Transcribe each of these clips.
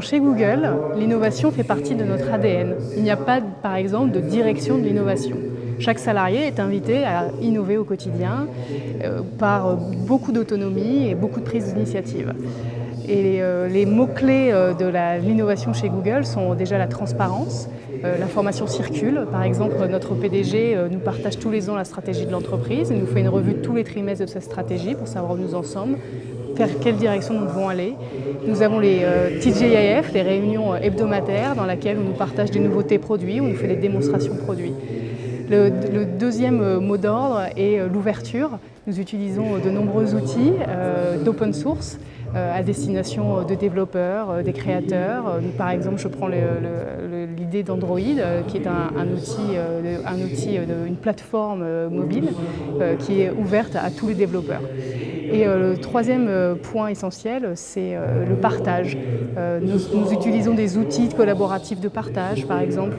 Chez Google, l'innovation fait partie de notre ADN. Il n'y a pas, par exemple, de direction de l'innovation. Chaque salarié est invité à innover au quotidien euh, par beaucoup d'autonomie et beaucoup de prise d'initiative. Et euh, les mots-clés euh, de l'innovation chez Google sont déjà la transparence, l'information circule. Par exemple, notre PDG nous partage tous les ans la stratégie de l'entreprise. Nous fait une revue tous les trimestres de cette stratégie pour savoir où nous en sommes, vers quelle direction nous devons aller. Nous avons les TJIF, les réunions hebdomadaires dans lesquelles on nous partage des nouveautés produits, on nous fait des démonstrations produits. Le, deuxième euh, mot d'ordre est euh, l'ouverture. Nous utilisons de nombreux outils euh, d'open source à destination de développeurs, des créateurs. Par exemple, je prends l'idée d'Android, qui est un, outil, un outil une plateforme mobile qui est ouverte à tous les développeurs. Et euh, le troisième euh, point essentiel, c'est euh, le partage. Nous, utilisons des outils collaboratifs de partage, par exemple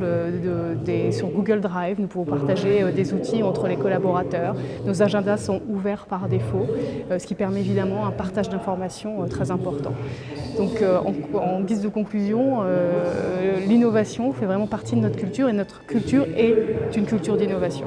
sur Google Drive, nous pouvons partager des outils entre les collaborateurs. Nos agendas sont ouverts par défaut, ce qui permet évidemment un partage d'informations très important. Donc en, guise de conclusion, l'innovation fait vraiment partie de notre culture et notre culture est une culture d'innovation.